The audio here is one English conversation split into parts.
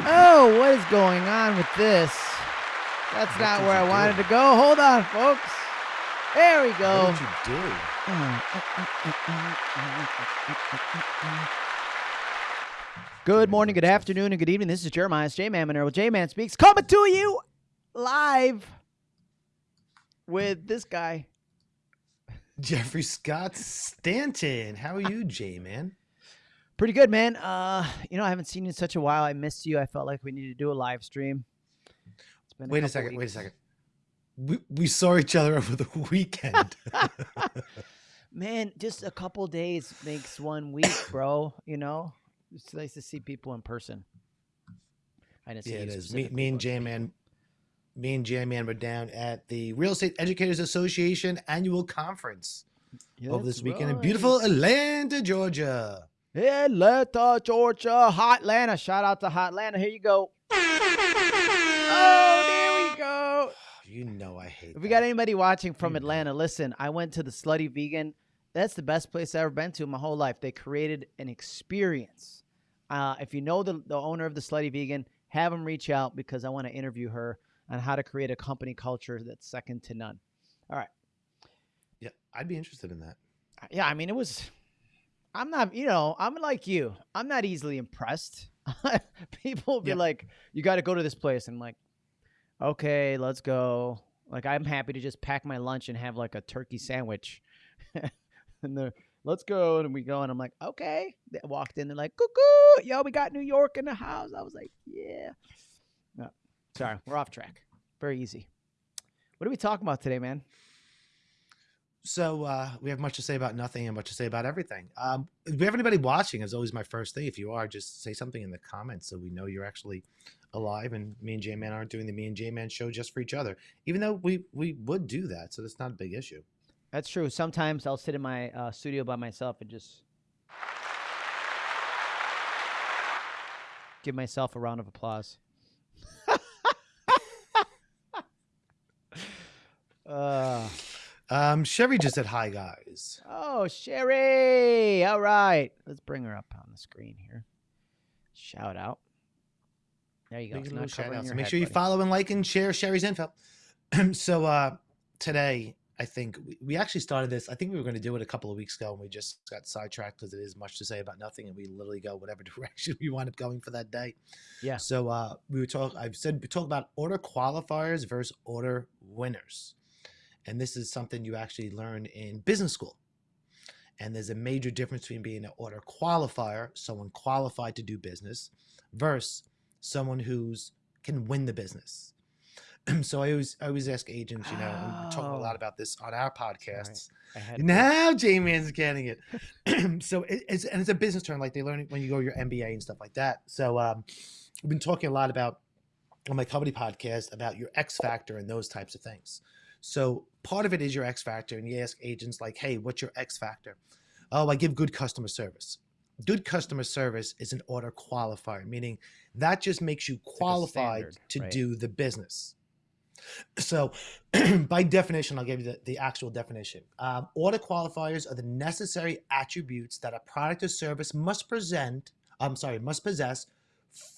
Oh, what is going on with this? That's What not where I wanted do? to go. Hold on, folks. There we go. What did you do? Good morning, good afternoon, and good evening. This is Jeremiah J Man Monero. J Man Speaks coming to you live with this guy. Jeffrey Scott Stanton. How are you, J man? Pretty good, man. Uh, you know, I haven't seen you in such a while. I missed you. I felt like we needed to do a live stream. It's been Wait a second. Wait a second. We, we saw each other over the weekend. Man, just a couple days makes one week, bro. You know, it's nice to see people in person. I didn't see yeah, it is. Me, me and J man. Me and J man were down at the Real Estate Educators Association annual conference over this weekend in beautiful Atlanta, Georgia. Atlanta, Georgia, Hot Atlanta. Shout out to Hot Atlanta. Here you go. Oh, there we go. You know I hate. If we that. got anybody watching from You know. Atlanta, listen, I went to the Slutty Vegan. That's the best place I've ever been to in my whole life. They created an experience. Uh, if you know the, the owner of the Slutty Vegan, have them reach out because I want to interview her on how to create a company culture that's second to none. All right. Yeah, I'd be interested in that. Yeah, I mean, it was. I'm not, you know, I'm like you. I'm not easily impressed. People will be Yep. like, you got to go to this place. And I'm like, okay, let's go. Like, I'm happy to just pack my lunch and have like a turkey sandwich. and they're, let's go. And we go. And I'm like, okay. They walked in. They're like, cuckoo. Yo, we got New York in the house. I was like, yeah. No, sorry, we're off track. Very easy. What are we talking about today, man? So uh, we have much to say about nothing and much to say about everything. Um, if we have anybody watching, is always my first thing. If you are, just say something in the comments so we know you're actually alive. And me and J Man aren't doing the me and J Man show just for each other, even though we we would do that. So that's not a big issue. That's true. Sometimes I'll sit in my uh, studio by myself and just give myself a round of applause. uh, Um, Chevy just said hi, guys. oh, Sherry! All right, let's bring her up on the screen here. Shout out. There you go. Make not little shout out. So make head, sure you buddy. follow and like and share Sherry's info. so uh, today, I think we, we actually started this. I think we were going to do it a couple of weeks ago, and we just got sidetracked because it is much to say about nothing, and we literally go whatever direction we wind up going for that day. Yeah. So uh, we were talk. I've said we talk about order qualifiers versus order winners, and this is something you actually learn in business school. And there's a major difference between being an order qualifier, someone qualified to do business, versus someone who's can win the business. so I always I always ask agents, you know, and we're talking a lot Oh. about this on our podcasts. To- Now J Man's getting it. so it, it's and it's a business term, like they learn it when you go your MBA and stuff like that. So um, we've been talking a lot about on my company podcast about your X factor and those types of things. So part of it is your X factor, and you ask agents like, "Hey, what's your X factor?" Oh, I give good customer service. Good customer service is an order qualifier, meaning that just makes you qualified standard, to right. do the business. So, by definition, I'll give you the, the actual definition. Um, order qualifiers are the necessary attributes that a product or service must present. I'm sorry, must possess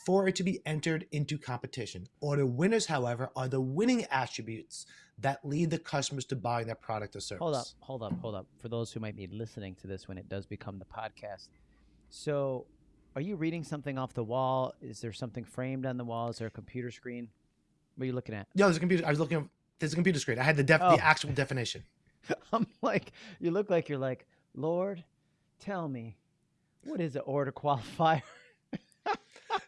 for it to be entered into competition. Order winners, however, are the winning attributes that lead the customers to buy that product or service. Hold up, hold up, hold up. For those who might be listening to this when it does become the podcast. So, are you reading something off the wall? Is there something framed on the wall? Is there a computer screen? What are you looking at? Yeah, there's a computer. I was looking. There's a computer screen. I had the def, Oh. the actual definition. I'm like, you look like you're like, Lord, tell me, what is an order qualifier?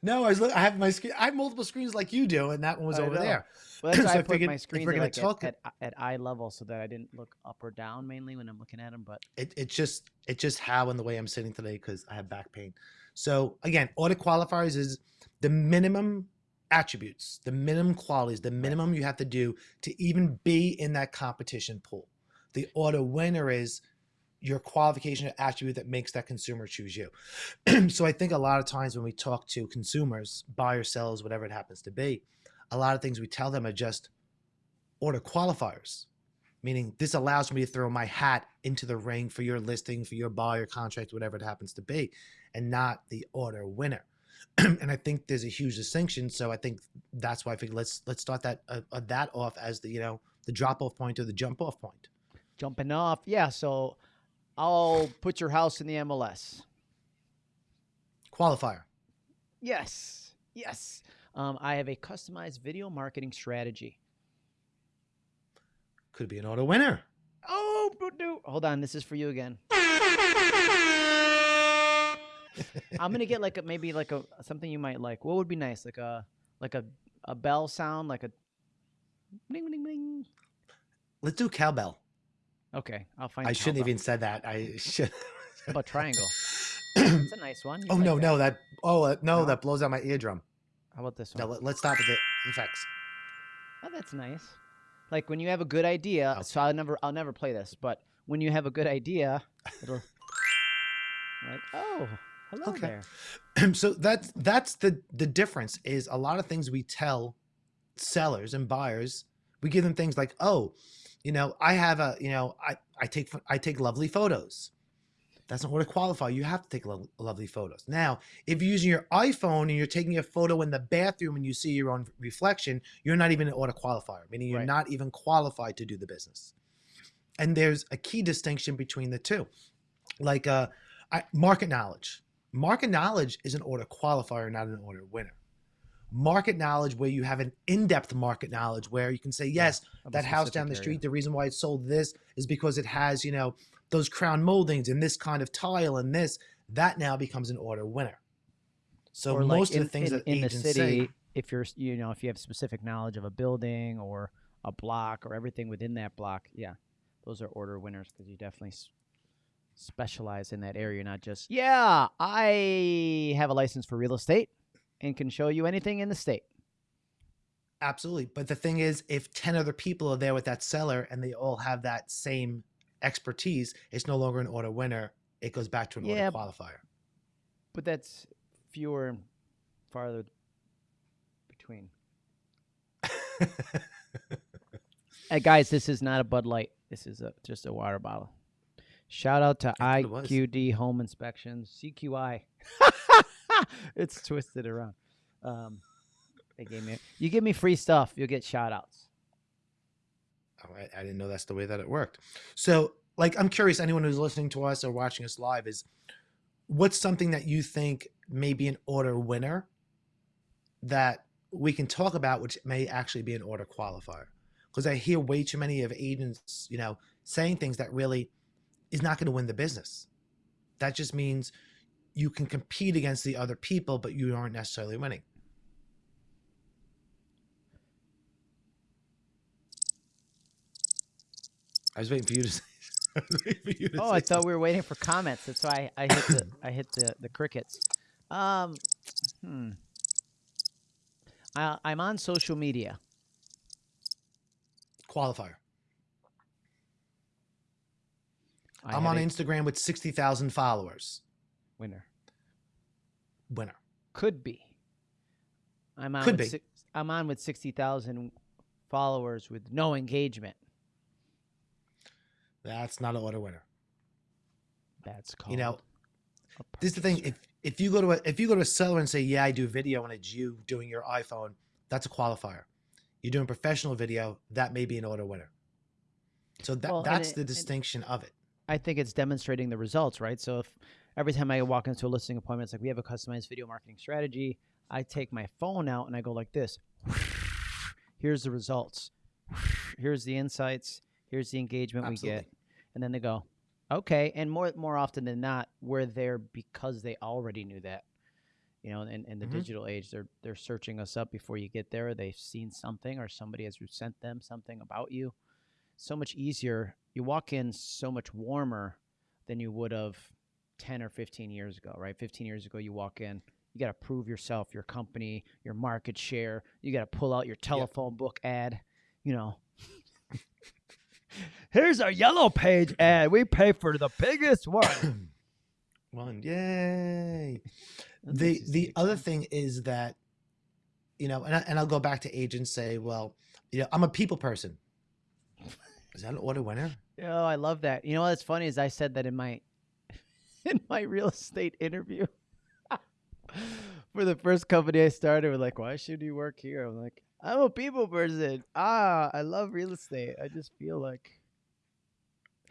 No, I was. I have my screen. I have multiple screens like you do, and that one was I over know. there. Well, that's why So I I put my screens we're like, talk- at, at, at eye level so that I didn't look up or down mainly when I'm looking at them. But It, it's just it's just how and the way I'm sitting today because I have back pain. So again, order qualifiers is the minimum attributes, the minimum qualities, the minimum you have to do to even be in that competition pool. The order winner is your qualification attribute that makes that consumer choose you. so I think a lot of times when we talk to consumers, buyers, sellers, whatever it happens to be, a lot of things we tell them are just order qualifiers meaning this allows me to throw my hat into the ring for your listing, for your buyer contract, whatever it happens to be, and not the order winner. and I think there's a huge distinction. So I think that's why I think let's let's start that uh, uh, that off as the you know the drop off point or the jump off point. Jumping off. Yeah. So I'll put your house in the MLS. Qualifier. Yes. Yes. Um, I have a customized video marketing strategy. Could be an order winner. Oh, do- hold on. This is for you again. I'm gonna get like a maybe like a something you might like. What would be nice? Like a like a a bell sound, like a ding ding ding. Let's do cowbell. Okay, I'll find. I shouldn't cowbell. even said that. I should. How about triangle? It's a nice one. You oh like no, that. no, that oh uh, no, No? that blows out my eardrum. How about this No, one? let, let's stop with the effects. Oh, that's nice. Like when you have a good idea. Oh. So I'll never I'll never play this, but when you have a good idea, it'll like oh hello Okay. there. so that's that's the the difference is a lot of things we tell sellers and buyers we give them things like oh you know i have a you know i i take i take lovely photos. That's not what to qualify. You have to take lo- lovely photos. Now if you're using your iphone and you're taking a photo in the bathroom and you see your own reflection you're not even an order qualifier meaning you're Right. not even qualified to do the business. And there's a key distinction between the two. Like uh I, market knowledge. Market knowledge is an order qualifier not an order winner market knowledge where you have an in-depth market knowledge where you can say yes a that house down the area. street the reason why it sold this is because it has you know those crown moldings and this kind of tile and this that now becomes an order winner so Or, like, most in, of the things in, that in the city, say if you're you know if you have specific knowledge of a building or a block or everything within that block, yeah, those are order winners because you definitely s- specialize in that area, not just yeah, I have a license for real estate and can show you anything in the state. absolutely but the thing is if 10 other people are there with that seller and they all have that same expertise it's no longer an order winner it goes back to an Yeah, order qualifier But that's fewer and farther between. Hey guys, this is not a Bud Light. This is a, just a water bottle. Shout out to I thought it was. IQD Home Inspections, CQI. it's twisted around. Um, they gave me. You give me free stuff, you'll get shout outs. Oh, I, I didn't know that's the way that it worked. So, like, I'm curious, anyone who's listening to us or watching us live is what's something that you think may be an order winner that we can talk about, which may actually be an order qualifier? Because I hear way too many of agents, you know, saying things that really is not going to win the business. That just means you can compete against the other people, but you aren't necessarily winning. I was waiting for you to say. I for you to Oh, I thought we were waiting for comments. That's why I, I hit the I hit the, the crickets. Um, hmm. I, I'm on social media. qualifier. I I'm on Instagram with 60,000 followers. Winner. Winner. Could be. I'm on. Could with be. Six, I'm on with sixty thousand followers with no engagement. That's not an order winner. That's called. You know, this is the thing. If if you go to a if you go to a seller and say, "Yeah, I do video," and it's you doing your iPhone, that's a qualifier. You're doing professional video, that may be an order winner. So that Well, that's it- the distinction of it. I think it's demonstrating the results, right? So if every time I walk into a listing appointment, it's like we have a customized video marketing strategy. I take my phone out and I go like this. Here's the results. Here's the insights. Here's the engagement we get. And then they go, okay. And more more often than not, we're there because they already knew that. You know, in, in the Mhm. digital age, they're they're searching us up before you get there. They've seen something or somebody has sent them something about you. So much easier. You walk in so much warmer than you would have 10 or 15 years ago, right? 15 years ago, you walk in, you got to prove yourself, your company, your market share. You got to pull out your telephone book ad, you know. Here's our yellow page ad. We pay for the biggest one. One, yay! The the other thing is that you know and, I, and i'll go back to agents say well you know i'm a people person is that an order winner Oh, I love that. You know what's funny is I said that in my in my real estate interview For the first company I started, we're like, why should you work here? I'm like, I'm a people person. Ah, I love real estate. I just feel like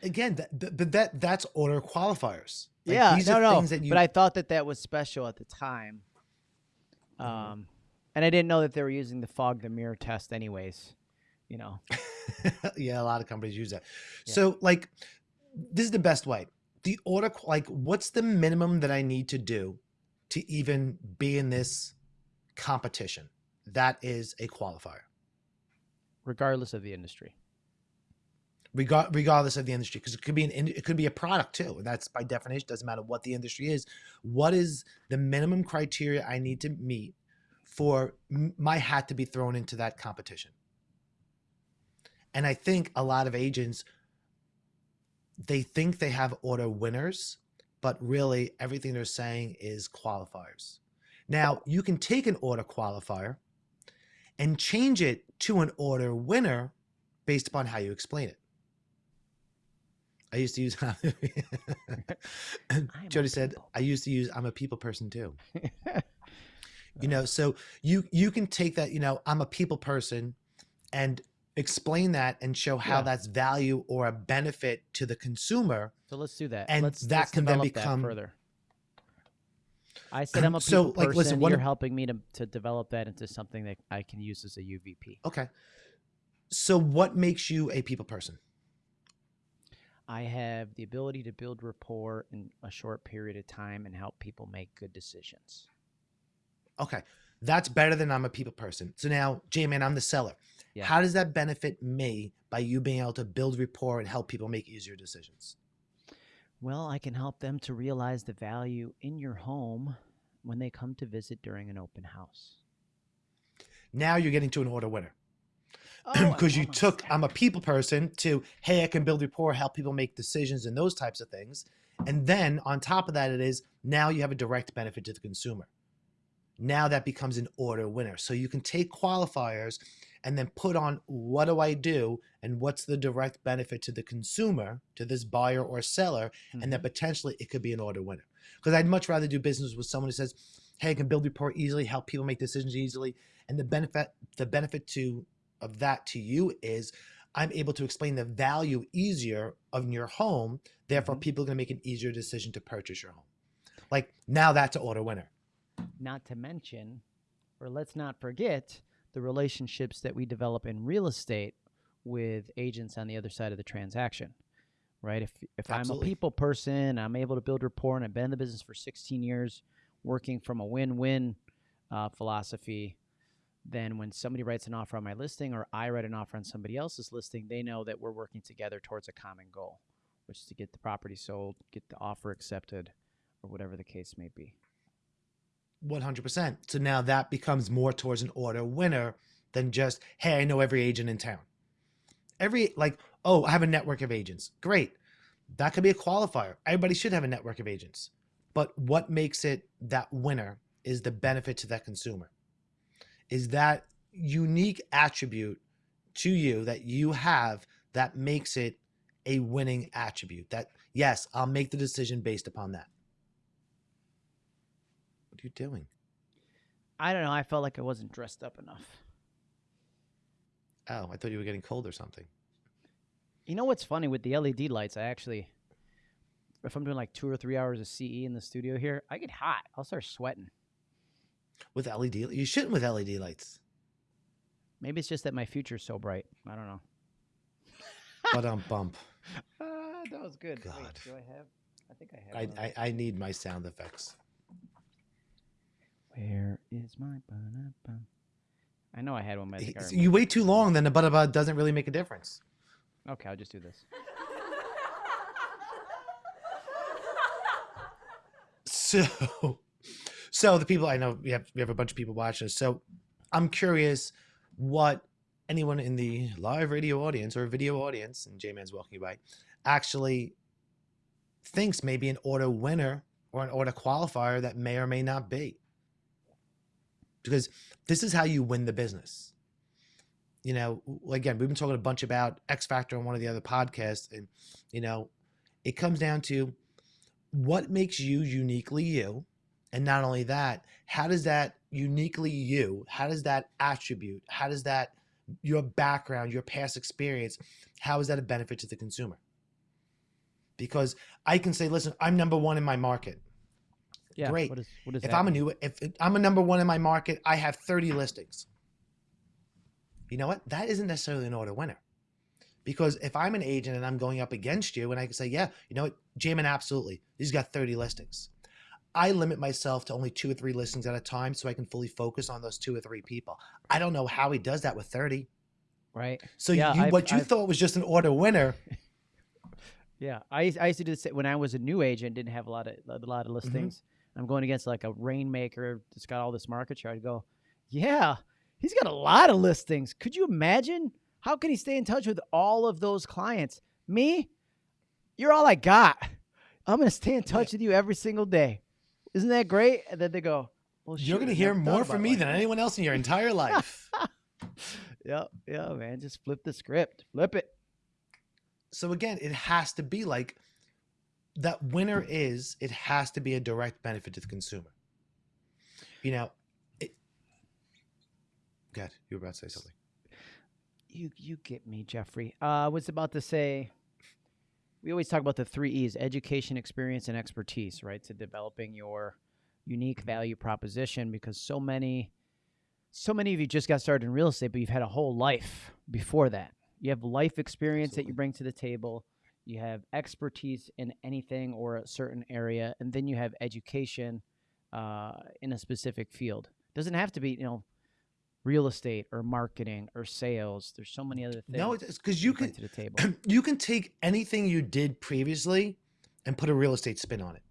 Again, that, that, but that that's order qualifiers. Like, yeah, these no, are no. things that you But I thought that that was special at the time. Um, and I didn't know that they were using the fog the mirror test, anyways. You know, yeah, a lot of companies use that. Yeah. So, like, this is the best way. The order, like, what's the minimum that I need to do to even be in this competition? That is a qualifier, regardless of the industry. Regar- regardless of the industry, because it could be an it could be a product too, and that's by definition doesn't matter what the industry is. What is the minimum criteria I need to meet for my hat to be thrown into that competition? And I think a lot of agents they think they have order winners, but really everything they're saying is qualifiers. Now, you can take an order qualifier and change it to an order winner based upon how you explain it. I used to use Jody said. I used to use I'm a people person too. You know, so you you can take that, you know, I'm a people person and explain that and show how Yeah. that's value or a benefit to the consumer. So let's do that. And let's, that let's can then become- further. I said I'm a So, people like, person. listen, one You're helping me to, to develop that into something that I can use as a UVP. Okay. So what makes you a people person? I have the ability to build rapport in a short period of time and help people make good decisions. Okay. That's better than I'm a people person. So now, J-Man, I'm the seller. Yeah. How does that benefit me by you being able to build rapport and help people make easier decisions? Well, I can help them to realize the value in your home when they come to visit during an open house. Now you're getting to an order winner. Oh, because you took I'm a people person to hey I can build rapport, help people make decisions and those types of things, and then on top of that it is now you have a direct benefit to the consumer. Now that becomes an order winner. So you can take qualifiers and then put on what do I do and what's the direct benefit to the consumer, to this buyer or seller, and then Mhm. potentially it could be an order winner. Because I'd much rather do business with someone who says, "Hey, I can build rapport easily, help people make decisions easily," and the benefit the benefit to of that to you is I'm able to explain the value easier of your home. Therefore, Mhm. people are going to make an easier decision to purchase your home. Like now, that's an order winner. Not to mention, or let's not forget, the relationships that we develop in real estate with agents on the other side of the transaction. Right? If if I'm a people person, I'm able to build rapport, and I've been in the business for 16 years, working from a win-win uh, philosophy. Then when somebody writes an offer on my listing, or I write an offer on somebody else's listing, they know that we're working together towards a common goal, which is to get the property sold, get the offer accepted, or whatever the case may be. 100%. So now that becomes more towards an order winner than just, hey, I know every agent in town. Every, like, oh, I have a network of agents. Great. That could be a qualifier. Everybody should have a network of agents. But what makes it that winner is the benefit to that consumer, is that unique attribute to you that you have that makes it a winning attribute. That, yes, I'll make the decision based upon that. What are you doing? I don't know. I felt like I wasn't dressed up enough. Oh, I thought you were getting cold or something. You know what's funny with the LED lights? I actually, if I'm doing like two or three hours of CE in the studio here, I get hot. I'll start sweating. With LED, you shouldn't with LED lights. Maybe it's just that my future's so bright. I don't know. But um, bump. Ah, that was good. Wait, God. do I have? I think I have. I, I I need my sound effects. Where is my ba-da-bum? I know I had one, but I think I It's- removed You wait too long, then the but about doesn't really make a difference. Okay, I'll just do this. So, so the people I know we have we have a bunch of people watching us. So, I'm curious what anyone in the live radio audience or video audience, and J Man's walking by, actually thinks maybe an order winner or an order qualifier that may or may not be. Because this is how you win the business. You know, again, we've been talking a bunch about X Factor on one of the other podcasts, and you know, it comes down to what makes you uniquely you And not only that, how does that uniquely you, how does that attribute, how does that your background, your past experience, how is that a benefit to the consumer? Because I can say, listen, I'm number one in my market. Yeah. Great. What is, what is If I'm a new, if I'm a number one in my market, I have 30 listings. You know what? That isn't necessarily an order winner. Because if I'm an agent and I'm going up against you and I can say, yeah, you know what, Jamin, absolutely. He's got 30 listings. I limit myself to only two or three listings at a time so I can fully focus on those two or three people. I don't know how he does that with 30. right? So Yeah, you, what you I've- thought was just an order winner. Yeah, I used, I used to do this when I was a new agent, didn't have a lot of a lot Mm-hmm. of listings. I'm going against like a rainmaker that's got all this market share. I'd go, yeah, he's got a lot of listings. Could you imagine? How can he stay in touch with all of those clients? Me, you're all I got. I'm gonna stay in touch with you every single day. Isn't that great? And then they go, well, You're going to hear more from me like than anyone else in your entire life. Yeah, yeah, man. Just flip the script. Flip it. so again, it has to be like that winner is it has to be a direct benefit to the consumer. You know, it, God, you were about to say something. You you get me, Jeffrey. Uh, I was about to say we always talk about the three E's: education, experience, and expertise, right? To developing your unique value proposition because so many so many of you just got started in real estate, but you've had a whole life before that. You have life experience that you bring to the table. You have expertise in anything or a certain area, and then you have education uh, in a specific field. Doesn't have to be, you know, real estate or marketing or sales. There's so many other things. No, it's because you can to the table. you can take anything you did previously and put a real estate spin on it.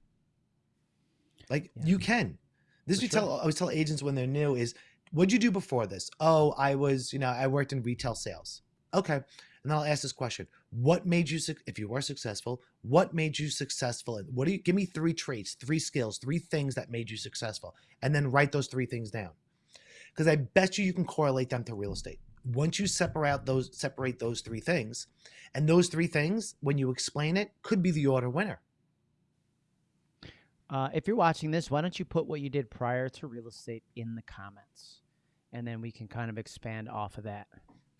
Like Yeah. you can. This For we tell I always tell agents when they're new is what'd you do before this? Oh, I was, you know, I worked in retail sales. Okay. And then I'll ask this question. What made you if you were successful, what made you successful? And what do you give me three traits, three skills, three things that made you successful? And then write those three things down. Because I bet you you can correlate them to real estate. Once you separate out those separate those three things, and those three things, when you explain it, could be the order winner. Uh, if you're watching this, why don't you put what you did prior to real estate in the comments, and then we can kind of expand off of that.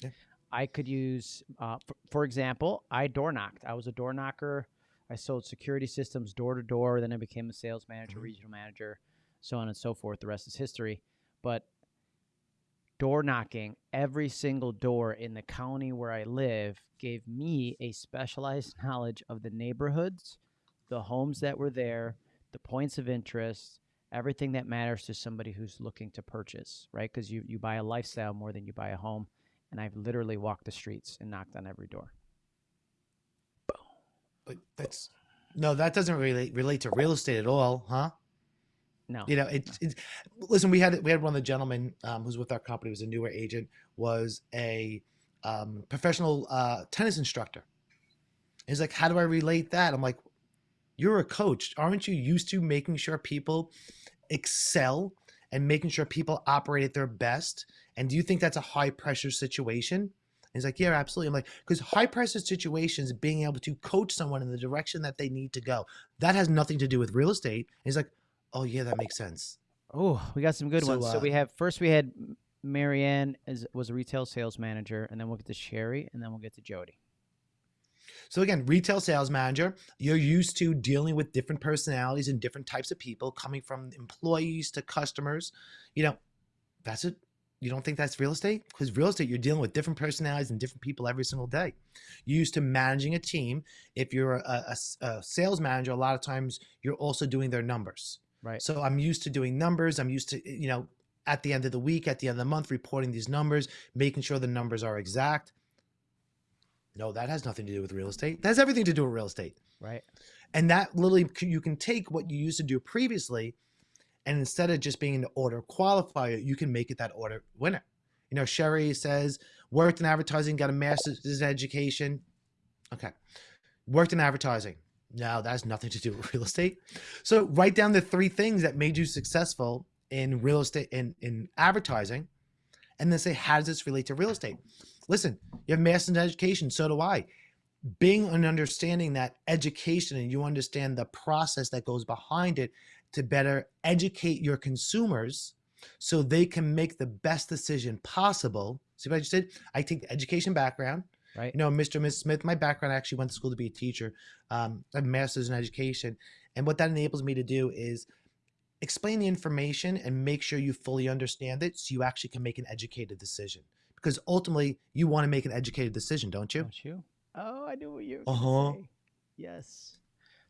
Yeah. I could use, uh, for, for example, I door knocked. I was a door knocker. I sold security systems door to door. Then I became a sales manager, Mhm. regional manager, so on and so forth. The rest is history. But door knocking, every single door in the county where I live gave me a specialized knowledge of the neighborhoods, the homes that were there, the points of interest, everything that matters to somebody who's looking to purchase, right? Because you, you buy a lifestyle more than you buy a home. And I've literally walked the streets and knocked on every door. But that's no, that doesn't relate relate to real estate at all, huh? No. You know, it's, it's listen. We had we had one of the gentlemen um, who's with our company was a newer agent was a um, professional uh, tennis instructor. He's like, how do I relate that? I'm like, you're a coach, aren't you used to making sure people excel and making sure people operate at their best? And do you think that's a high pressure situation? He's like, yeah, absolutely. I'm like, because high pressure situations, being able to coach someone in the direction that they need to go, that has nothing to do with real estate. And he's like, oh yeah, that makes sense. Oh, we got some good So, ones. So uh, we have first we had Marianne as was a retail sales manager, and then we'll get to Sherry, and then we'll get to Jody. So again, retail sales manager, you're used to dealing with different personalities and different types of people, coming from employees to customers. You know, that's it. You don't think that's real estate? Because real estate, you're dealing with different personalities and different people every single day. You're used to managing a team. If you're a sales manager, a lot of times you're also doing their numbers. Right. So I'm used to doing numbers. I'm used to, you know, at the end of the week, at the end of the month, reporting these numbers, making sure the numbers are exact. No, that has nothing to do with real estate. That has everything to do with real estate. Right. And that literally, you can take what you used to do previously, and instead of just being an order qualifier, you can make it that order winner. You know, Sherry says, worked in advertising, got a master's in education. Okay. Worked in advertising. No, that has nothing to do with real estate. So write down the three things that made you successful in real estate in, in advertising, and then say, how does this relate to real estate? Listen, you have master's in education, so do I. Being and understanding that education and you understand the process that goes behind it, to better educate your consumers so they can make the best decision possible. See what I just did? I take the education background. Right. You know, Mr. and Ms. Smith, my background, I actually went to school to be a teacher. Um, I have a master's in education. And what that enables me to do is explain the information and make sure you fully understand it so you actually can make an educated decision. Because ultimately, you want to make an educated decision, don't you? Don't you? Oh, I knew what you were Uh-huh. say. Yes.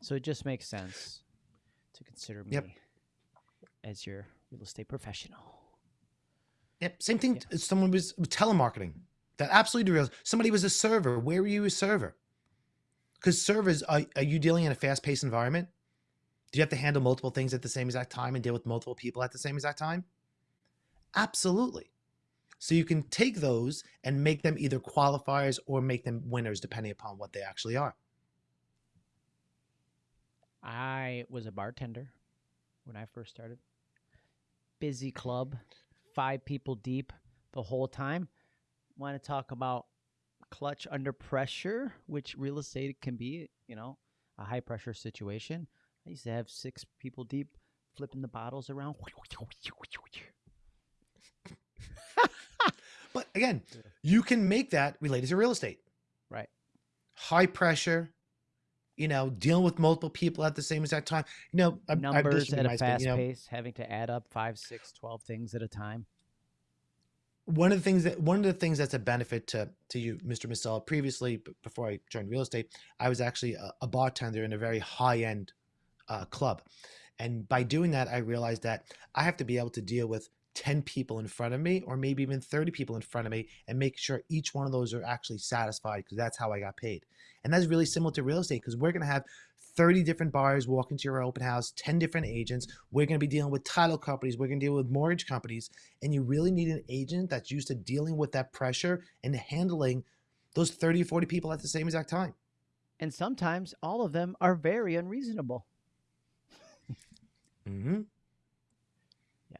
So it just makes sense to consider me Yep. as your real estate professional. Yep. Same thing. Yeah. Someone was telemarketing. That absolutely real. Somebody was a server. Where were you a server? Because servers, are, are you dealing in a fast paced environment? Do you have to handle multiple things at the same exact time and deal with multiple people at the same exact time? Absolutely. So you can take those and make them either qualifiers or make them winners, depending upon what they actually are. I was a bartender when I first started. Busy club, five people deep the whole time. Want to talk about clutch under pressure, which real estate can be, you know, a high pressure situation. I used to have six people deep flipping the bottles around. But again, you can make that related to real estate. Right. High pressure, you know, dealing with multiple people at the same exact time. You know, I- I- Numbers should at a fast you know, pace, having to add up five, six, twelve things at a time. one of the things that one of the things that's a benefit to to you, Mr. Misella, previously before I joined real estate, I was actually a, a bartender in a very high end uh, club, and by doing that, I realized that I have to be able to deal with ten people in front of me, or maybe even thirty people in front of me, and make sure each one of those are actually satisfied because that's how I got paid, and that's really similar to real estate because we're gonna have 30 different buyers walk into your open house, 10 different agents. We're going to be dealing with title companies. We're going to deal with mortgage companies. And you really need an agent that's used to dealing with that pressure and handling those 30 or 40 people at the same exact time. And sometimes all of them are very unreasonable. Mm-hmm. Yeah.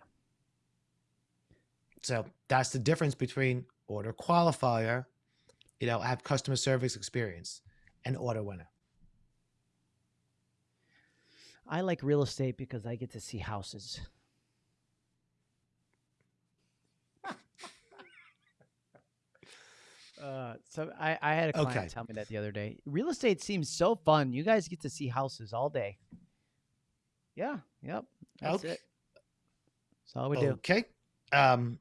So that's the difference between order qualifier, you know, have customer service experience, and order winner. I like real estate because I get to see houses. Uh, so I, I had a client Okay. tell me that the other day. Real estate seems so fun. You guys get to see houses all day. Yeah. Yep. That's Okay. it. That's all we do. Okay. Um.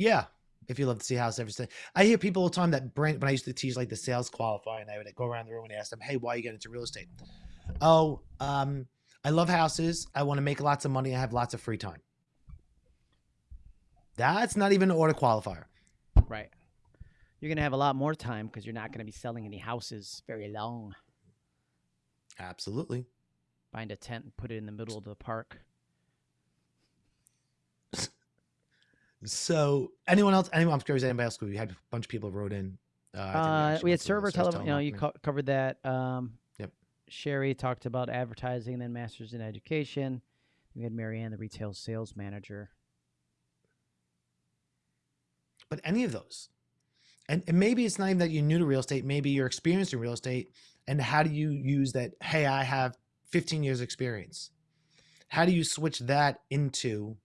Yeah. If you love to see house every day, I hear people all the time that brand when I used to teach like the sales qualifier, and I would go around the room and ask them, "Hey, why you get into real estate?" Oh, um, I love houses. I want to make lots of money. I have lots of free time. That's not even an order qualifier. Right. You're gonna have a lot more time because you're not gonna be selling any houses very long. Absolutely. Find a tent and put it in the middle of the park. So, anyone else? Anyone? I'm curious. Anybody else? We had a bunch of people who wrote in. Uh, Uh, we had server this. Tele. You know, you co- covered that. Um, Yep. Sherry talked about advertising, then masters in education. We had Marianne, the retail sales manager. but any of those. And, and maybe it's not even that you're new to real estate. Maybe you're experienced in real estate. And how do you use that? Hey, I have 15 years experience. How do you switch that into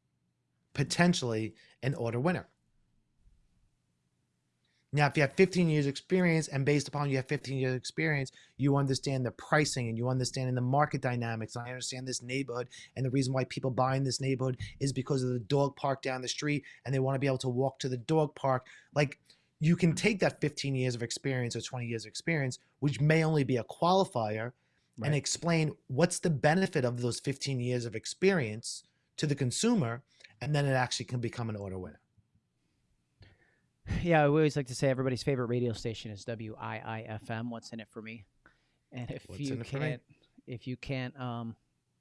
potentially an order winner? Now, if you have 15 years experience and based upon you have 15 years experience, you understand the pricing and you understand the market dynamics. And I understand this neighborhood and the reason why people buy in this neighborhood is because of the dog park down the street and they want to be able to walk to the dog park. Like you can take that 15 years of experience or 20 years of experience, which may only be a qualifier, and explain what's the benefit of those 15 years of experience to the consumer, and then it actually can become an order winner. Yeah, we always like to say everybody's favorite radio station is WIIFM. What's in it for me? And if What's you in it for me? can't, if you can't um,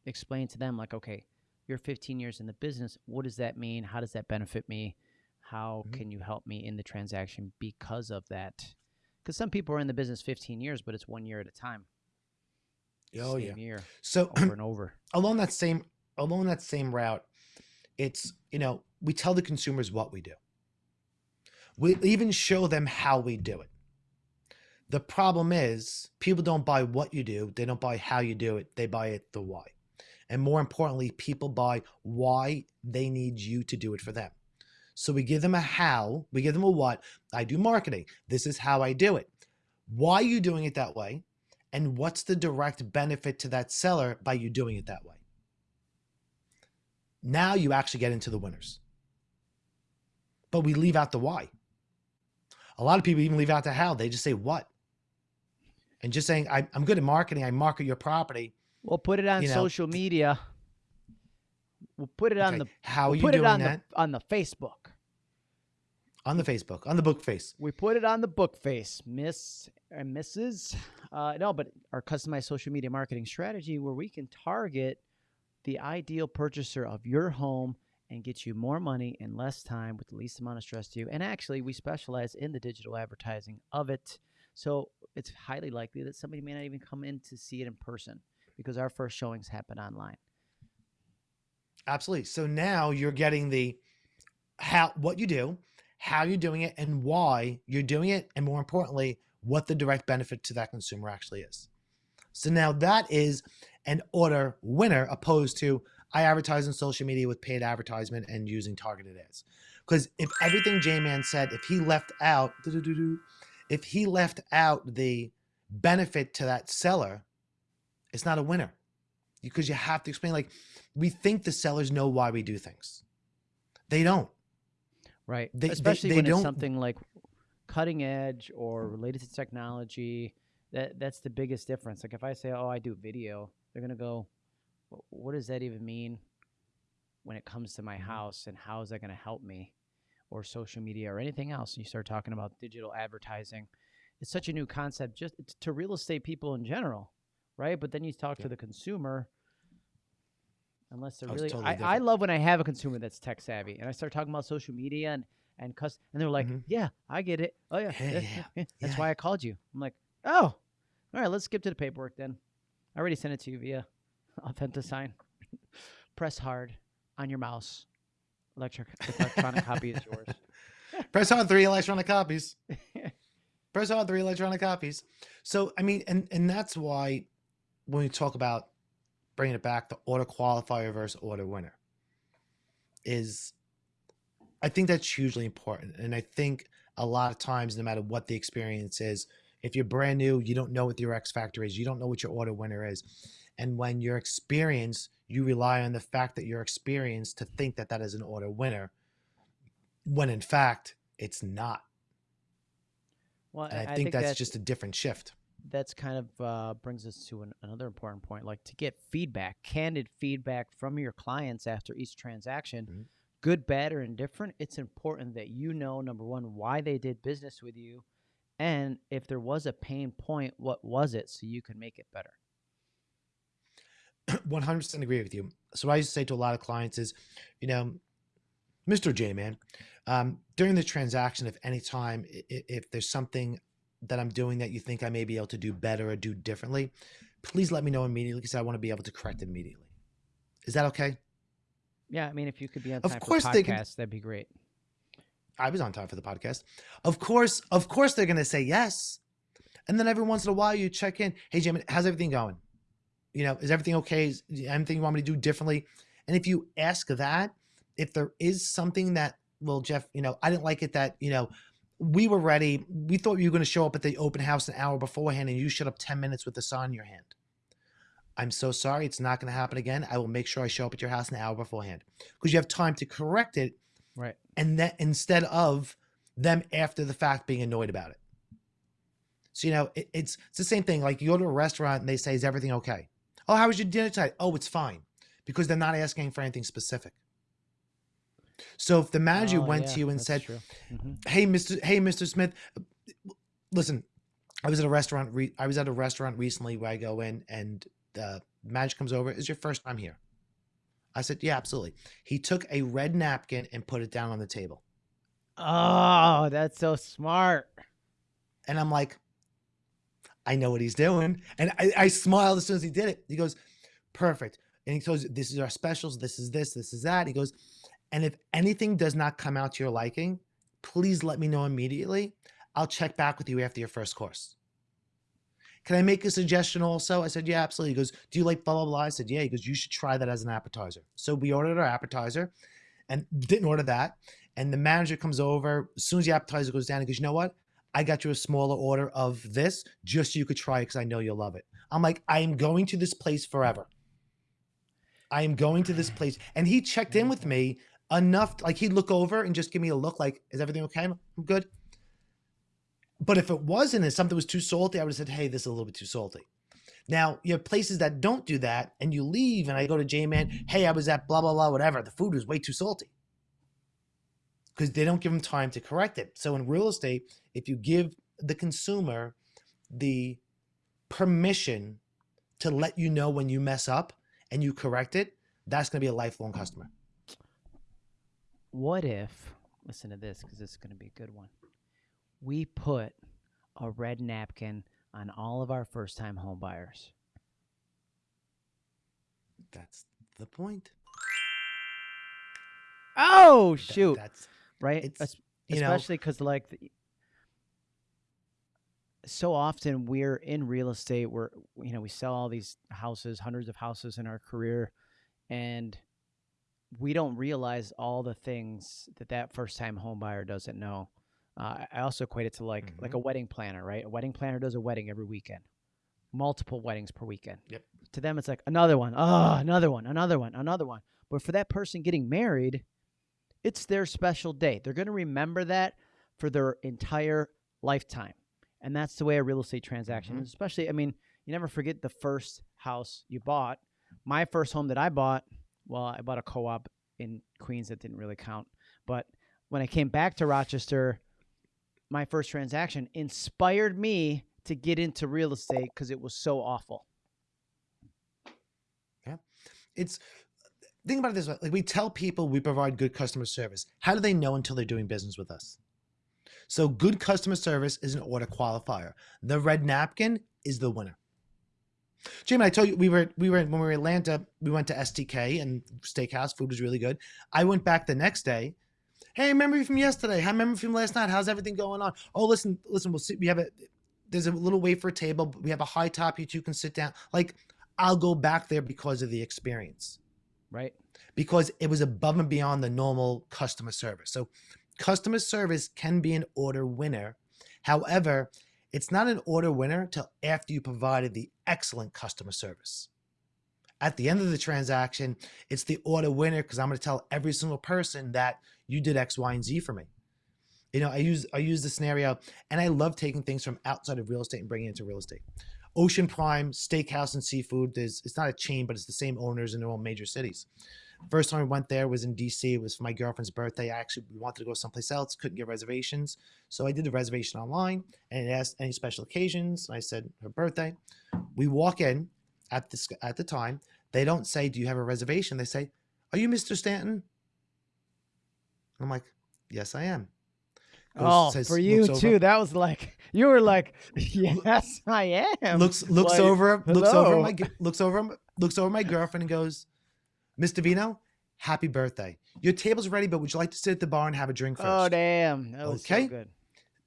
explain to them, like, okay, you're 15 years in the business. What does that mean? How does that benefit me? How Mhm. can you help me in the transaction because of that? Because some people are in the business 15 years, but it's one year at a time. Oh Same yeah. year So over and over. along that same along that same route, it's you know we tell the consumers what we do. We even show them how we do it. The problem is people don't buy what you do; they don't buy how you do it. They buy it the why. And more importantly, people buy why they need you to do it for them. So we give them a how, we give them a what. I do marketing. This is how I do it. Why are you doing it that way? And what's the direct benefit to that seller by you doing it that way? Now you actually get into the winners. But we leave out the why. A lot of people even leave out the how. They just say what. And just saying, I, am good at marketing. I market your property. We'll put it on you know, social media. We'll put it on the how we'll you put doing it on that? the on the Facebook. on the Facebook, on the book face. We put it on the book face, Miss and Mrs. Uh, no, but our customized social media marketing strategy where we can target the ideal purchaser of your home and get you more money in less time with the least amount of stress to you. And actually, we specialize in the digital advertising of it. So it's highly likely that somebody may not even come in to see it in person because our first showings happen online. Absolutely. So now you're getting the how what you do, how you're doing it, and why you're doing it, and more importantly, what the direct benefit to that consumer actually is. So now that is an order winner opposed to I advertise on social media with paid advertisement and using targeted ads. Because if everything J-Man said, if he left out, if he left out the benefit to that seller, it's not a winner. Because you have to explain, like, we think the sellers know why we do things. They don't. Right. They- they- Especially they when don't- it's something like cutting edge or related to technology. That that's the biggest difference. Like if I say, "Oh, I do video," they're gonna go, "What does that even mean?" When it comes to my Mhm. house, and how is that gonna help me, or social media, or anything else? And you start talking about digital advertising. It's such a new concept, just to real estate people in general, right? But then you talk Yeah. to the consumer. Unless they're Oh, really, totally I, I love when I have a consumer that's tech savvy, and I start talking about social media and and cus- and they're like, Mhm. "Yeah, I get it. Oh yeah, Yeah, that's why I called you." I'm like, "Oh, all right, let's skip to the paperwork then. I already sent it to you via Authentisign. Press hard on your mouse. Electric electronic copy is yours." Press on three electronic copies. Press on three electronic copies. So I mean, and and that's why when we talk about bringing it back, the order qualifier versus order winner is, I think that's hugely important. And I think a lot of times, no matter what the experience is, if you're brand new, you don't know what your X factor is, you don't know what your order winner is, and when you're experienced, you rely on the fact that you're experienced to think that that is an order winner, when in fact it's not. well, And I, I think, that's, that's just a different shift. that's kind of uh, brings us to an, another important point like to get feedback candid feedback from your clients after each transaction Mhm. good bad or indifferent it's important that you know number one why they did business with you and if there was a pain point what was it so you can make it better 100% agree with you. So what I used to say to a lot of clients is, you know, Mr. J man, um, during the transaction, if any time, i- i- if there's something that I'm doing that you think I may be able to do better or do differently, please let me know immediately because I want to be able to correct it immediately. Is that okay? yeah i mean if you could be on Of course for they podcasts that'd be great I was on time for the podcast. Of course, of course they're going to say yes. And then every once in a while you check in, hey Jim, how's everything going? You know, is everything okay? Is anything you want me to do differently? And if you ask that, if there is something that, well, Jeff, you know, I didn't like it that, you know, we were ready. We thought you were going to show up at the open house an hour beforehand and you showed up 10 minutes with the saw in your hand. I'm so sorry. It's not going to happen again. I will make sure I show up at your house an hour beforehand because you have time to correct it right and that instead of them after the fact being annoyed about it. So you know, it, it's it's the same thing. Like you go to a restaurant and they say, "Is everything okay?" Oh, how was your dinner tonight? Oh, it's fine, because they're not asking for anything specific. So if the manager Oh, went yeah, to you and said, true. Mhm. "Hey, Mister, hey, Mister Smith, listen, I was at a restaurant. Re- I was at a restaurant recently where I go in and the manager comes over. Is your first time here?" I said, "Yeah, absolutely." He took a red napkin and put it down on the table. oh that's so smart And I'm like, I know what he's doing. And I, I smiled as soon as he did it. He goes, perfect. And he goes, this is our specials. This is this, this is that. He goes, and if anything does not come out to your liking, please let me know immediately. I'll check back with you after your first course. Can I make a suggestion also? I said, yeah, absolutely. He goes, do you like blah, blah, blah? I said, yeah. He goes, you should try that as an appetizer. So we ordered our appetizer and didn't order that. And the manager comes over. As soon as the appetizer goes down, he goes, you know what? I got you a smaller order of this just so you could try it because I know you'll love it. I'm like, I am going to this place forever. I am going to this place. And he checked in with me enough, like he'd look over and just give me a look like, is everything okay? I'm good. But if it wasn't, if something was too salty, I would have said, hey, this is a little bit too salty. Now, you have places that don't do that and you leave and I go to J-Man, hey, I was at blah, blah, blah, whatever. The food was way too salty because they don't give them time to correct it. So in real estate, if you give the consumer the permission to let you know when you mess up and you correct it, that's going to be a lifelong customer. What if, listen to this because this is going to be a good one. We put a red napkin on all of our first time home buyers. That's the point. Oh, shoot. that's right? it's Es- you know especially because like the, so often we're in real estate we're you know we sell all these houses hundreds of houses in our career and we don't realize all the things that that first time homebuyer doesn't know uh, i also equate it to like like Mm-hmm. a wedding planner right a wedding planner does a wedding every weekend multiple weddings per weekend Yep. to them it's like another one oh another one another one another one but for that person getting married it's their special day. They're going to remember that for their entire lifetime. And that's the way a real estate transaction Mhm. is. Especially, I mean, you never forget the first house you bought. My first home that I bought, well, I bought a co op in Queens that didn't really count. But when I came back to Rochester, my first transaction inspired me to get into real estate because it was so awful. Yeah. It's think about it this way like we tell people we provide good customer service how do they know until they're doing business with us so good customer service is an order qualifier the red napkin is the winner Jimmy, I told you we were we were when we were in Atlanta. We went to STK and steakhouse. Food was really good. I went back the next day. Hey, remember you from yesterday? I remember you from last night. How's everything going on? Oh, listen, listen. We'll see. We have a there's a little wafer table. but We have a high top. You two can sit down. Like I'll go back there because of the experience Right? because it was above and beyond the normal customer service. So customer service can be an order winner. However, it's not an order winner till after you provided the excellent customer service. At the end of the transaction, it's the order winner because I'm going to tell every single person that you did X, Y, and Z for me. You know, I use I use the scenario, and I love taking things from outside of real estate and bringing it into real estate. Ocean Prime Steakhouse and Seafood. There's it's not a chain, but it's the same owners in all major cities. First time I went there was in DC. It was for my girlfriend's birthday. I actually we wanted to go someplace else, couldn't get reservations. So I did the reservation online and it asked any special occasions. I said her birthday. We walk in at this at the time. They don't say, Do you have a reservation? They say, Are you Mr. Stanton? I'm like, Yes, I am. Goes- oh, says- for you looks over- too. That was like, you were like, yes, I am. looks looks Like, over looks over my looks over looks over my girlfriend and goes, Mr. Vino, happy birthday. Your table's ready, but would you like to sit at the bar and have a drink oh, first? Oh, damn. That was Okay. so good.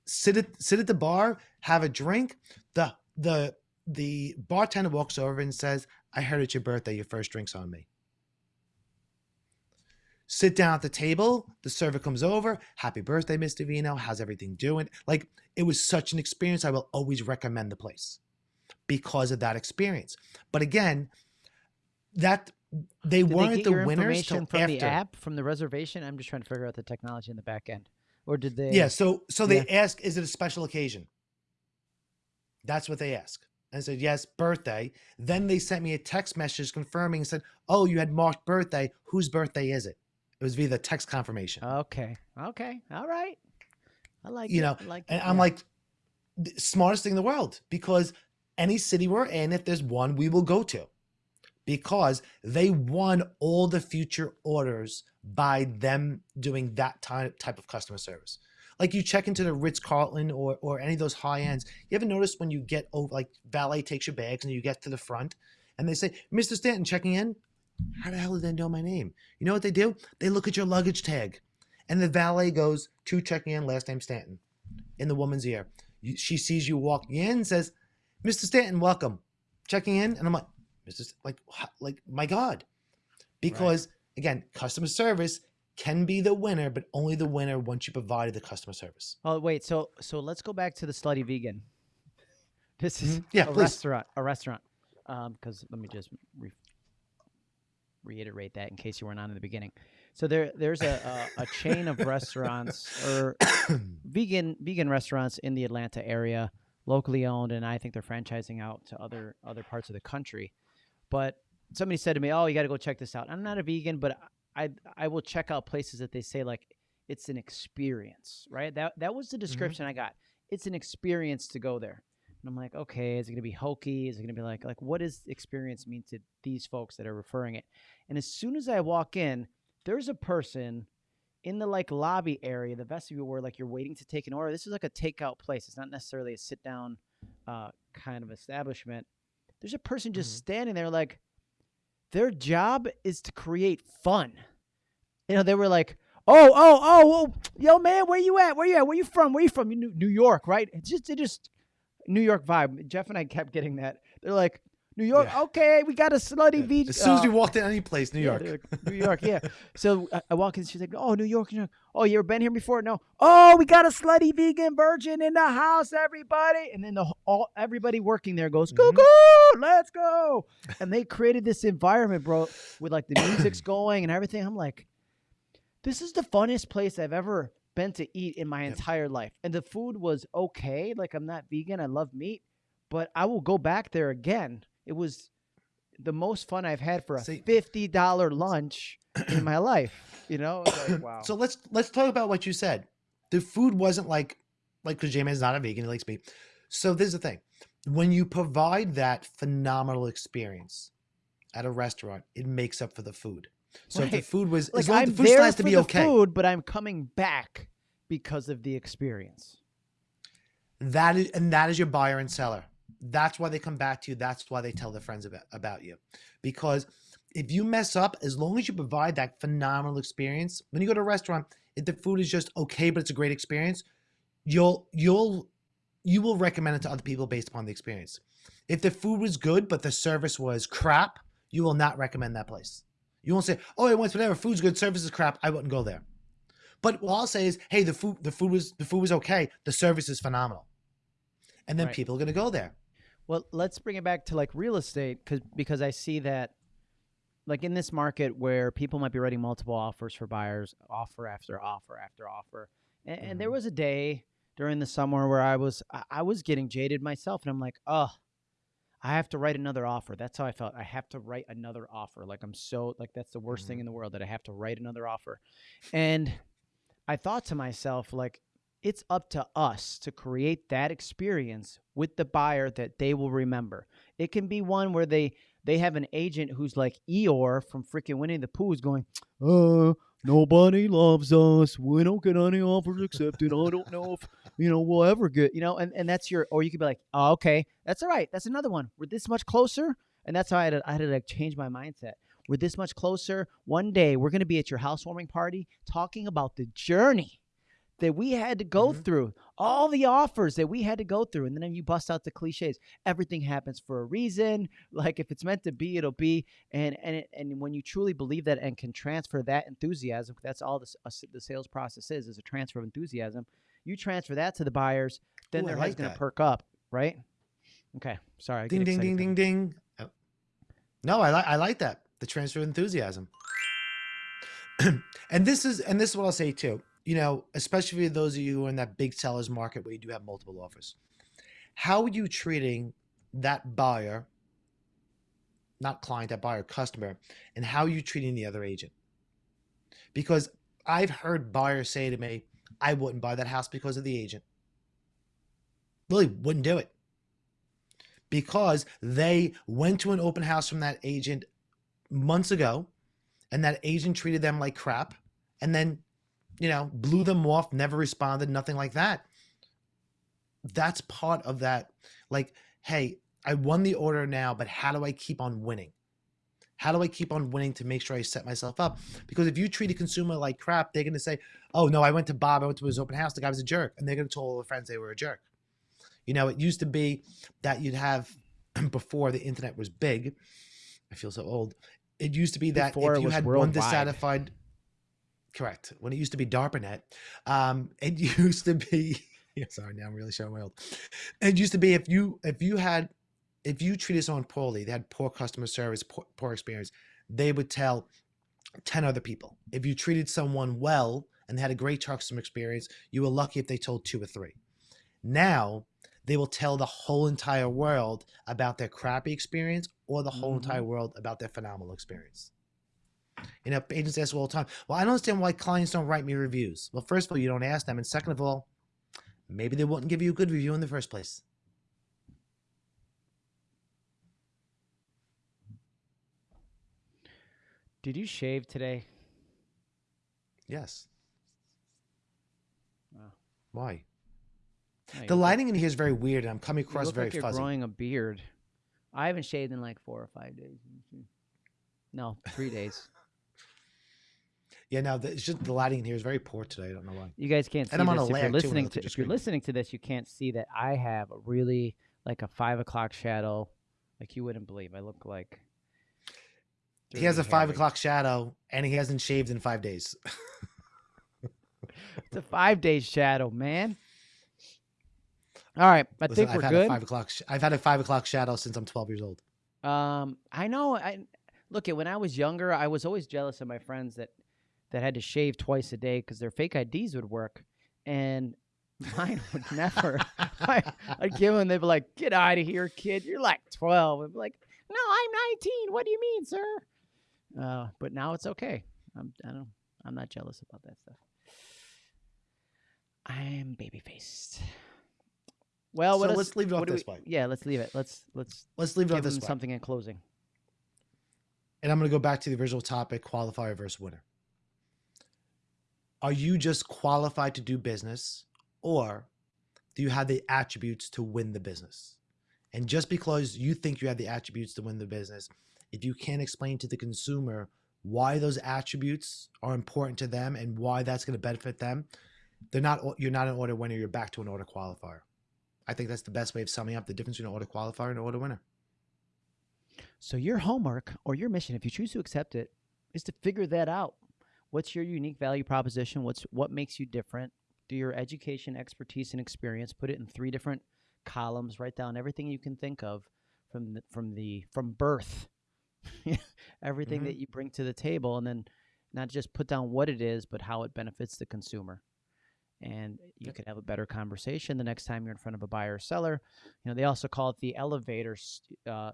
sit at sit at the bar, have a drink. The the the bartender walks over and says, I heard it's your birthday, your first drink's on me. Sit down at the table, the server comes over, happy birthday, Mr. Vino. How's everything doing? Like it was such an experience. I will always recommend the place because of that experience. But again, that they Did weren't they the winners till from after. the app, from the reservation? I'm just trying to figure out the technology in the back end. Or did they? Yeah, so so they Yeah. ask, is it a special occasion? That's what they ask. And said, yes, birthday. Then they sent me a text message confirming and said, oh, you had marked birthday. Whose birthday is it? It was via the text confirmation. Okay. Okay. All right. I like You it. know, I like and it. I'm like, the smartest thing in the world because any city we're in, if there's one, we will go to because they won all the future orders by them doing that ty- type of customer service. Like you check into the Ritz Carlton or, or any of those high ends. You ever notice when you get over, like valet takes your bags and you get to the front and they say, Mr. Stanton checking in? How the hell did they know my name? You know what they do? They look at your luggage tag and the valet goes, to checking in, last name Stanton in the woman's ear. She sees you walking in and says, Mr. Stanton, welcome, checking in, and I'm like, Mr. St- like, like, my God, because again, customer service can be the winner, but only the winner once you provided the customer service. Oh wait, so so let's go back to the slutty vegan. This is Mhm. Yeah, a please. restaurant. A restaurant. Um, because let me just re- reiterate that in case you weren't on in the beginning. So there there's a a, a chain of restaurants or vegan vegan restaurants in the Atlanta area, locally owned, and I think they're franchising out to other other parts of the country. But somebody said to me, "Oh, you got to go check this out." I'm not a vegan, but I I will check out places that they say like it's an experience, right? That that was the description I got. It's an experience to go there. And I'm like, okay, is it gonna be hokey? Is it gonna be like like what does experience mean to these folks that are referring it? And as soon as I walk in, there's a person in the like lobby area, the vestibule where like you're waiting to take an order. This is like a takeout place. It's not necessarily a sit down uh, kind of establishment. There's a person just Mhm. standing there like their job is to create fun. You know, they were like, "Oh, oh, oh, oh, yo, man, where you at? Where you at? Where you from? Where you from? You New, New York, right?" It's just, it just New York vibe. Jeff and I kept getting that. They're like, "New York, Yeah. okay, we got a slutty beach." As soon as uh, we walked in any place, New York. New York, yeah. So I, I walk in, she's like, "Oh, New York, New York. Oh, you ever been here before? No. Oh, we got a slutty vegan virgin in the house, everybody." And then the all everybody working there goes, Mhm. "Cuckoo, let's go!" And they created this environment, bro, with like the music's going and everything. I'm like, this is the funnest place I've ever been to eat in my Yep. entire life. And the food was okay. Like I'm not vegan. I love meat, but I will go back there again. It was the most fun I've had for a See- fifty dollar lunch in my life. You know, like, wow. So let's let's talk about what you said. The food wasn't like like because J-Man's not a vegan, he likes meat. So this is the thing. When you provide that phenomenal experience at a restaurant, it makes up for the food. So if the food was like as long I'm the food there has to be the okay. food, but I'm coming back because of the experience. That is and that is your buyer and seller. That's why they come back to you. That's why they tell their friends about, about you. Because if you mess up, as long as you provide that phenomenal experience, when you go to a restaurant, if the food is just okay, but it's a great experience, you'll you'll you will recommend it to other people based upon the experience. If the food was good, but the service was crap, you will not recommend that place. You won't say, "Oh, it went whatever food's good, service is crap. I wouldn't go there." But what I'll say is, "Hey, the food the food was the food was okay. The service is phenomenal," and then Right. people are going to go there. Well, let's bring it back to like real estate cuz because I see that like in this market where people might be writing multiple offers for buyers, offer after offer after offer. And, and there Mhm. was a day during the summer where I was I, was getting jaded myself and I'm like, "Oh, I have to write another offer." That's how I felt. I have to write another offer. Like I'm so like that's the worst thing Mhm. in the world that I have to write another offer. And I thought to myself like it's up to us to create that experience with the buyer that they will remember. It can be one where they they have an agent who's like Eeyore from freaking Winnie the Pooh is going, uh, nobody loves us. We don't get any offers accepted. I don't know if you know we'll ever get you know, and, and that's your or you could be like, oh, okay, that's all right. That's another one. We're this much closer. And that's how I had to, I had to like change my mindset. We're this much closer. One day we're gonna be at your housewarming party talking about the journey that we had to go Mhm. through, all the offers that we had to go through, and then you bust out the cliches. Everything happens for a reason. Like if it's meant to be, it'll be. And and it, and when you truly believe that and can transfer that enthusiasm, that's all this, uh, the sales process is: is a transfer of enthusiasm. You transfer that to the buyers, then Ooh, their like head's gonna perk up, right? Okay, sorry. I Ding ding ding ding ding. Oh. No, I like I like that. The transfer of enthusiasm. and this is and this is what I'll say too. You know, especially for those of you who are in that big sellers market where you do have multiple offers. How are you treating that buyer, not client, that buyer, customer, and how are you treating the other agent? Because I've heard buyers say to me, I wouldn't buy that house because of the agent. Really wouldn't do it because they went to an open house from that agent months ago and that agent treated them like crap and then you know blew them off never responded nothing like that that's part of that like hey i won the order now but how do i keep on winning how do i keep on winning to make sure i set myself up because if you treat a consumer like crap they're going to say oh no i went to bob i went to his open house the guy was a jerk and they're going to tell all their friends they were a jerk You know, it used to be that you'd have before the internet was big. I feel so old. It used to be that Before if you had one dissatisfied, correct. When it used to be DARPANET, um, it used to be. Sorry, now I'm really showing my old. It used to be if you if you had if you treated someone poorly, they had poor customer service, poor, poor experience, they would tell 10 other people. If you treated someone well and they had a great customer experience, you were lucky if they told two or three. Now, they will tell the whole entire world about their crappy experience or the whole entire world about their phenomenal experience. You know, agents ask all the time, well, I don't understand why clients don't write me reviews. Well, first of all, you don't ask them. And second of all, maybe they wouldn't give you a good review in the first place. Did you shave today? Yes. Wow. Why? No, The look- lighting in here is very weird, and I'm coming across very like you're fuzzy. growing a beard. I haven't shaved in like four or five days. No, three days. Yeah, no, the, it's just the lighting in here is very poor today. I don't know why. You guys can't see And I'm on a if you're too, when I listening to if you're listening to this, you can't see that I have a really like a five o'clock shadow, like you wouldn't believe. I look like. He has a Dirty five o'clock shadow, and he hasn't shaved in five days. It's a five day shadow, man. All right, I Listen, think I've we're had good. A five o'clock. I've had a five o'clock shadow since I'm 12 years old. Um, I know. I look at when I was younger, I was always jealous of my friends that that had to shave twice a day because their fake IDs would work, and mine would never. I, I'd give them, they'd be like, "Get out of here, kid! You're like 12." I'd be like, "No, I'm 19. What do you mean, sir?" Uh, but now it's okay. I'm. I don't. I'm not jealous about that stuff. I'm baby faced. Well, So let's leave it off this we- way. Yeah, let's leave it. Let's let's Let's leave it give this way. something in closing. And I'm going to go back to the original topic: qualifier versus winner. Are you just qualified to do business, or do you have the attributes to win the business? And just because you think you have the attributes to win the business, if you can't explain to the consumer why those attributes are important to them and why that's going to benefit them, they're not. You're not an order winner. You're back to an order qualifier. I think that's the best way of summing up the difference between an order qualifier and an order winner. So your homework or your mission, if you choose to accept it, is to figure that out. What's your unique value proposition? What's what makes you different? Do your education, expertise, and experience. Put it in three different columns. Write down everything you can think of from the, from the from birth, everything Mhm. that you bring to the table, and then not just put down what it is, but how it benefits the consumer. And you could have a better conversation the next time you're in front of a buyer or seller. You know, they also call it the elevator, uh,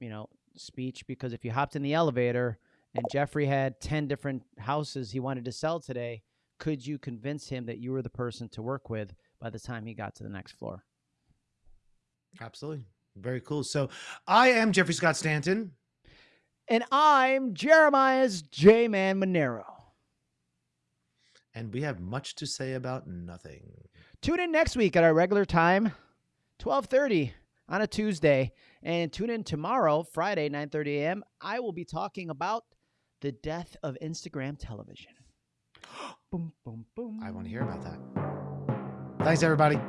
you know, speech because if you hopped in the elevator and Jeffrey had 10 different houses he wanted to sell today, could you convince him that you were the person to work with by the time he got to the next floor? Absolutely. Very cool. So I am Jeffrey Scott Stanton. And I'm Jeremiah's J Man Monero. and we have much to say about nothing. Tune in next week at our regular time, 12:30 on a Tuesday, and tune in tomorrow, Friday, 9:30 a.m. I will be talking about the death of Instagram television. boom, boom, boom. I want to hear about that. Thanks, everybody.